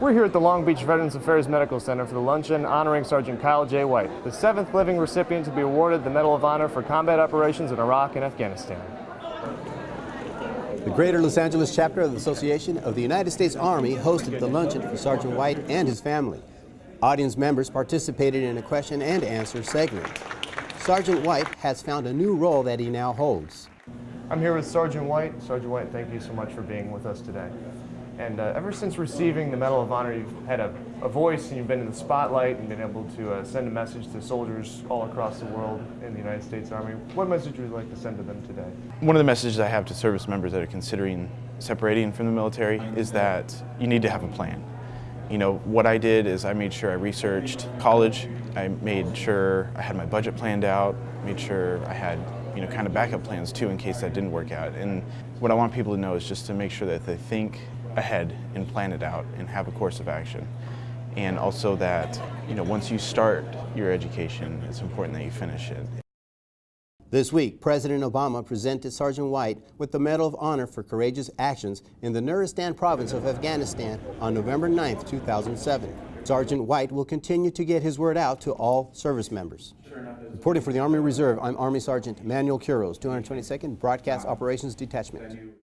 We're here at the Long Beach Veterans Affairs Medical Center for the luncheon honoring Sergeant Kyle J. White, the seventh living recipient to be awarded the Medal of Honor for combat operations in Iraq and Afghanistan. The Greater Los Angeles chapter of the Association of the United States Army hosted the luncheon for Sergeant White and his family. Audience members participated in a question and answer segment. Sergeant White has found a new role that he now holds. I'm here with Sergeant White. Sergeant White, thank you so much for being with us today. And uh, ever since receiving the Medal of Honor, you've had a, a, voice and you've been in the spotlight and been able to uh, send a message to soldiers all across the world in the United States Army. What message would you like to send to them today? One of the messages I have to service members that are considering separating from the military is that you need to have a plan. You know, what I did is I made sure I researched college, I made sure I had my budget planned out, made sure I had you know, kind of backup plans too in case that didn't work out. And what I want people to know is just to make sure that they think ahead and plan it out and have a course of action. And also that, you know, once you start your education, it's important that you finish it. This week, President Obama presented Sergeant White with the Medal of Honor for courageous actions in the Nuristan province of Afghanistan on November 9, 2007. Sergeant White will continue to get his word out to all service members. Reporting for the Army Reserve, I'm Army Sergeant Manuel Quiroz, 222nd Broadcast Operations Detachment.